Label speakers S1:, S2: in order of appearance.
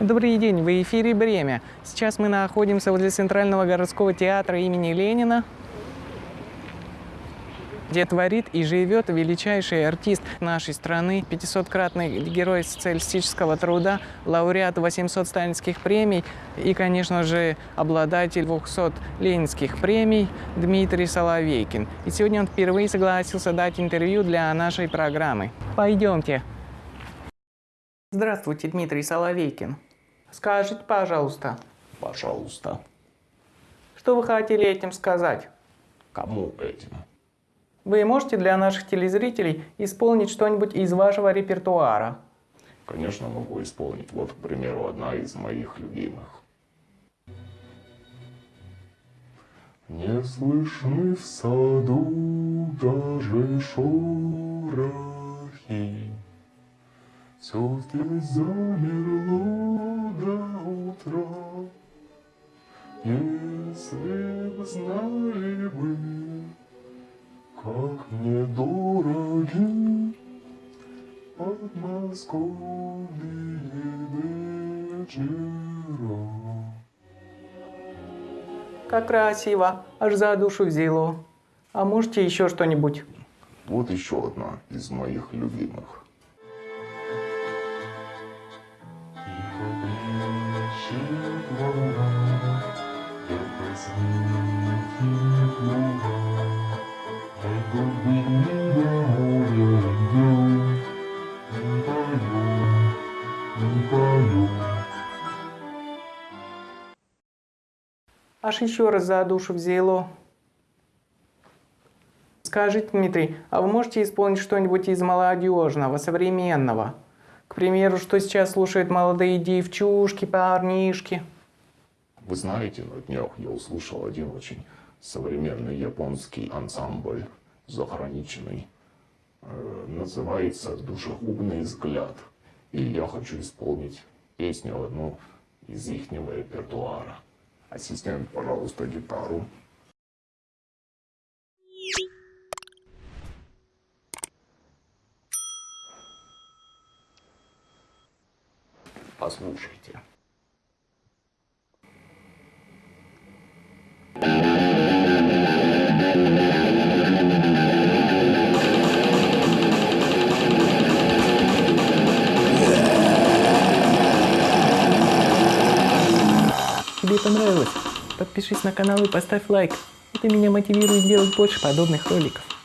S1: Добрый день, в эфире «Бремя». Сейчас мы находимся возле Центрального городского театра имени Ленина, где творит и живет величайший артист нашей страны, 500-кратный герой социалистического труда, лауреат 800 сталинских премий и, конечно же, обладатель 200 ленинских премий Дмитрий Соловейкин. И сегодня он впервые согласился дать интервью для нашей программы. Пойдемте. Здравствуйте, Дмитрий Соловейкин. Скажите, пожалуйста,
S2: Пожалуйста.
S1: что вы хотели этим сказать?
S2: Кому этим?
S1: Вы можете для наших телезрителей исполнить что-нибудь из вашего репертуара?
S2: Конечно, могу исполнить. Вот, к примеру, одна из моих любимых. Не слышны в саду даже шорохи. Все здесь замерло знали вы, как мне дороги подмосковные вечера.
S1: Как красиво, аж за душу взяло. А можете еще что-нибудь?
S2: Вот еще одна из моих любимых.
S1: Аж еще раз за душу взяло. Скажите, Дмитрий, а вы можете исполнить что-нибудь из молодежного, современного? К примеру, что сейчас слушают молодые девчушки, парнишки?
S2: Вы знаете, на днях я услышал один очень современный японский ансамбль, заграничный. Называется «Душегубный взгляд». И я хочу исполнить песню одну из их репертуара. Ассистент, пожалуйста, гитару. Послушайте.
S1: Понравилось? Подпишись на канал и поставь лайк. Это меня мотивирует делать больше подобных роликов.